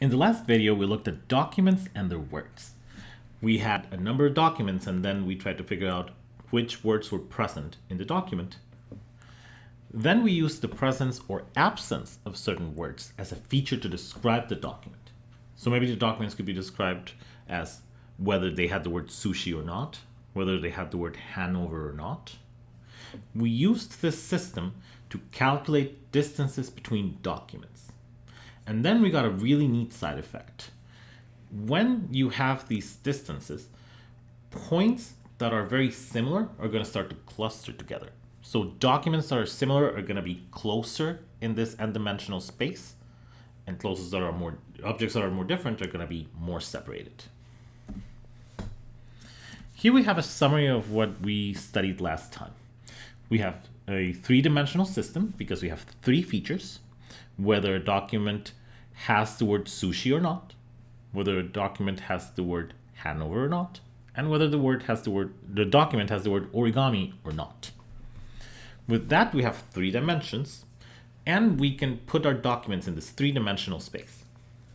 In the last video, we looked at documents and their words. We had a number of documents and then we tried to figure out which words were present in the document. Then we used the presence or absence of certain words as a feature to describe the document. So maybe the documents could be described as whether they had the word sushi or not, whether they had the word Hanover or not. We used this system to calculate distances between documents. And then we got a really neat side effect. When you have these distances, points that are very similar are going to start to cluster together. So documents that are similar are going to be closer in this n-dimensional space, and closest that are more objects that are more different are going to be more separated. Here we have a summary of what we studied last time. We have a three-dimensional system because we have three features, whether a document has the word sushi or not, whether a document has the word Hanover or not, and whether the word has the word the document has the word origami or not. With that, we have three dimensions, and we can put our documents in this three-dimensional space.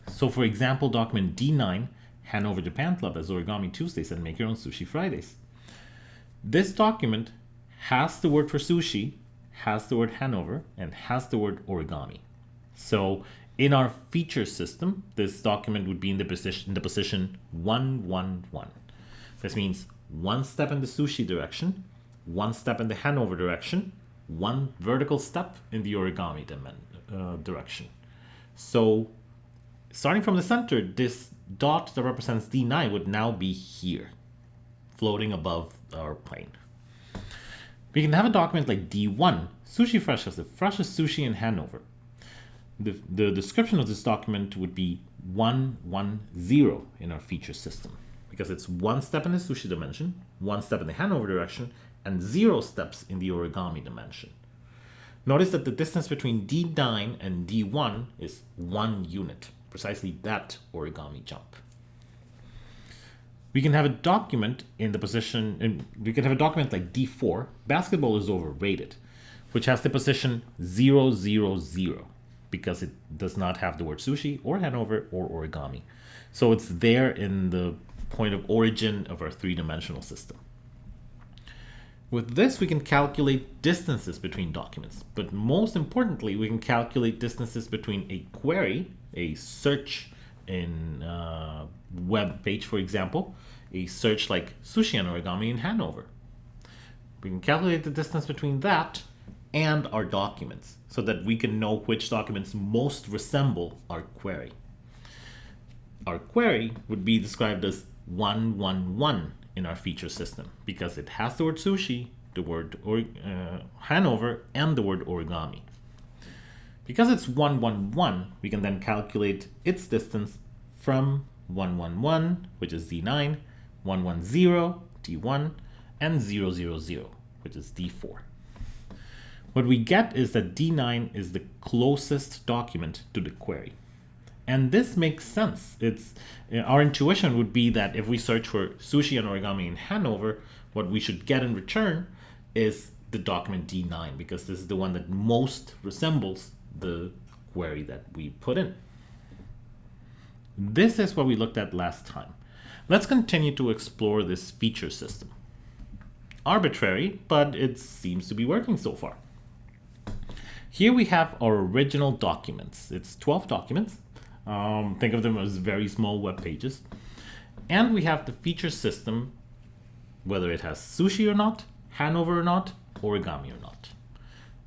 So for example, document D9, Hanover Japan Club as Origami Tuesdays and Make Your Own Sushi Fridays. This document has the word for sushi, has the word Hanover, and has the word origami. So in our feature system, this document would be in the position, the position 111. This means one step in the sushi direction, one step in the Hanover direction, one vertical step in the origami uh, direction. So starting from the center, this dot that represents D9 would now be here, floating above our plane. We can have a document like D1, Sushi Fresh has the freshest sushi in Hanover. The, the description of this document would be 110 in our feature system. Because it's one step in the sushi dimension, one step in the Hanover direction, and zero steps in the origami dimension. Notice that the distance between D9 and D1 is one unit, precisely that origami jump. We can have a document in the position, and we can have a document like D4, basketball is overrated, which has the position 000 because it does not have the word sushi or Hanover or origami. So it's there in the point of origin of our three-dimensional system. With this, we can calculate distances between documents, but most importantly, we can calculate distances between a query, a search in uh, web page, for example, a search like sushi and origami in Hanover. We can calculate the distance between that and our documents so that we can know which documents most resemble our query. Our query would be described as 111 in our feature system because it has the word sushi, the word or, uh, Hanover, and the word origami. Because it's 111, we can then calculate its distance from 111, which is D9, 110, D1, and 000, which is D4. What we get is that D9 is the closest document to the query. And this makes sense. It's uh, Our intuition would be that if we search for sushi and origami in Hanover, what we should get in return is the document D9 because this is the one that most resembles the query that we put in. This is what we looked at last time. Let's continue to explore this feature system. Arbitrary, but it seems to be working so far. Here we have our original documents. It's 12 documents. Um, think of them as very small web pages. And we have the feature system, whether it has sushi or not, Hanover or not, origami or not.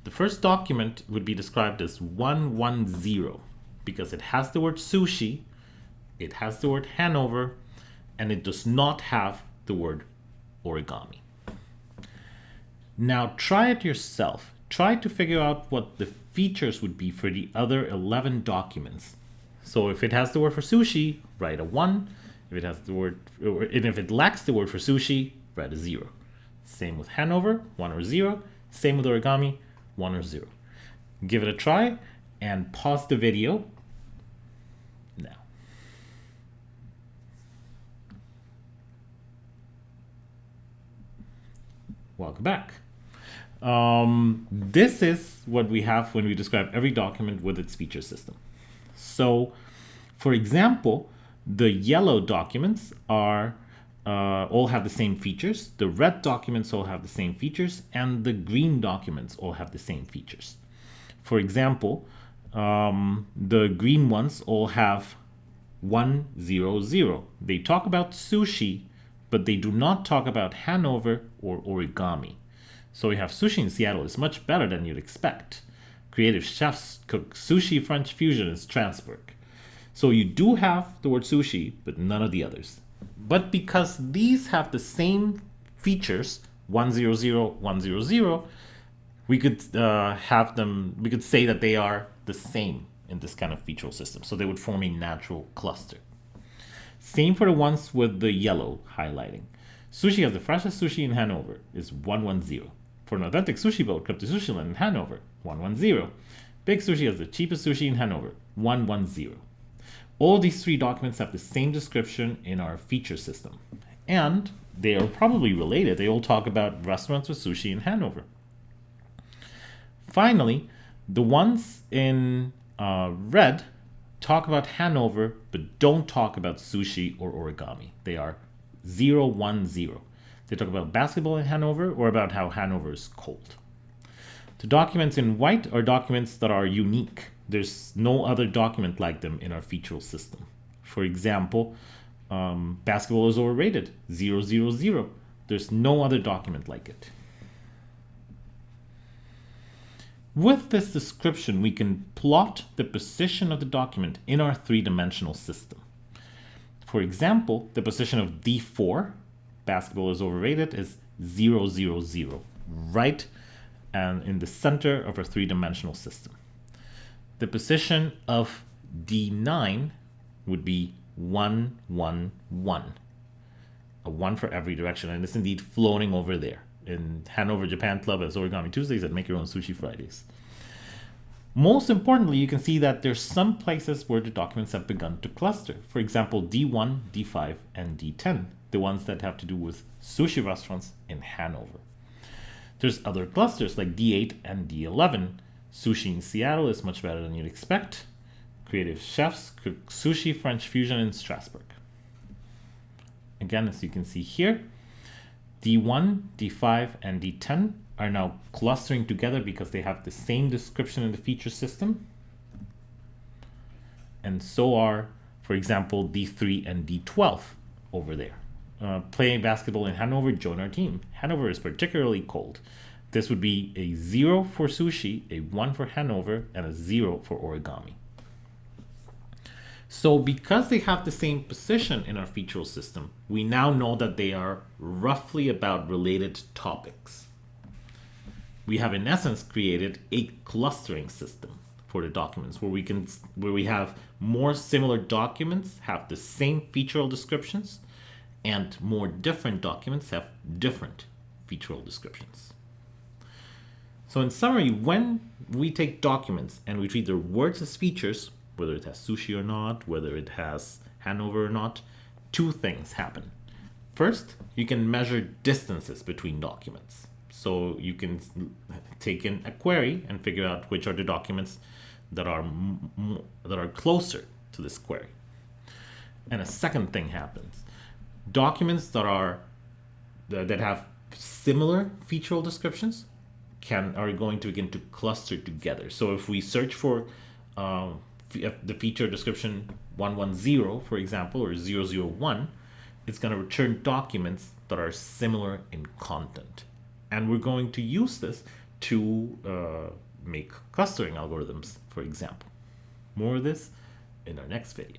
The first document would be described as 110 because it has the word sushi it has the word Hanover, and it does not have the word origami. Now try it yourself. Try to figure out what the features would be for the other 11 documents. So if it has the word for sushi, write a 1. If it has the word, and if it lacks the word for sushi, write a 0. Same with Hanover, 1 or 0. Same with origami, 1 or 0. Give it a try and pause the video now. welcome back. Um, this is what we have when we describe every document with its feature system. So For example, the yellow documents are uh, all have the same features, the red documents all have the same features, and the green documents all have the same features. For example, um, the green ones all have 100. They talk about sushi, but they do not talk about Hanover or origami. So we have sushi in Seattle is much better than you'd expect. Creative chefs cook sushi French fusion in Strasbourg. So you do have the word sushi, but none of the others. But because these have the same features, 100, 100, we could uh, have them, we could say that they are the same in this kind of featural system. So they would form a natural cluster. Same for the ones with the yellow highlighting. Sushi has the freshest sushi in Hanover is 110. For an authentic sushi boat, Club de Sushiland in Hanover, 110. Big Sushi has the cheapest sushi in Hanover, 110. All these three documents have the same description in our feature system. And they are probably related. They all talk about restaurants with sushi in Hanover. Finally, the ones in uh, red talk about Hanover, but don't talk about sushi or origami. They are 010. They talk about basketball in Hanover or about how Hanover is cold. The documents in white are documents that are unique. There's no other document like them in our featural system. For example, um, basketball is overrated, 000. There's no other document like it. With this description, we can plot the position of the document in our three-dimensional system. For example, the position of D4, basketball is overrated, is 000, right and in the center of our three-dimensional system. The position of D9 would be 1, 1, 1. A 1 for every direction, and it's indeed floating over there in Hanover Japan Club as Origami Tuesdays and Make Your Own Sushi Fridays. Most importantly, you can see that there's some places where the documents have begun to cluster. For example, D1, D5, and D10, the ones that have to do with sushi restaurants in Hanover. There's other clusters like D8 and D11. Sushi in Seattle is much better than you'd expect. Creative chefs cook sushi French fusion in Strasbourg. Again, as you can see here, D1, D5, and D10 are now clustering together because they have the same description in the feature system. And so are, for example, D3 and D12 over there. Uh, playing basketball in Hanover, join our team. Hanover is particularly cold. This would be a 0 for sushi, a 1 for Hanover, and a 0 for origami. So because they have the same position in our featural system, we now know that they are roughly about related topics. We have in essence created a clustering system for the documents where we can where we have more similar documents have the same featural descriptions and more different documents have different featural descriptions. So in summary, when we take documents and we treat their words as features, whether it has sushi or not, whether it has Hanover or not, two things happen. First, you can measure distances between documents. So you can take in a query and figure out which are the documents that are that are closer to this query. And a second thing happens. Documents that are that have similar featural descriptions can are going to begin to cluster together. So if we search for um, the feature description 110, for example, or 001, it's going to return documents that are similar in content. And we're going to use this to uh, make clustering algorithms, for example. More of this in our next video.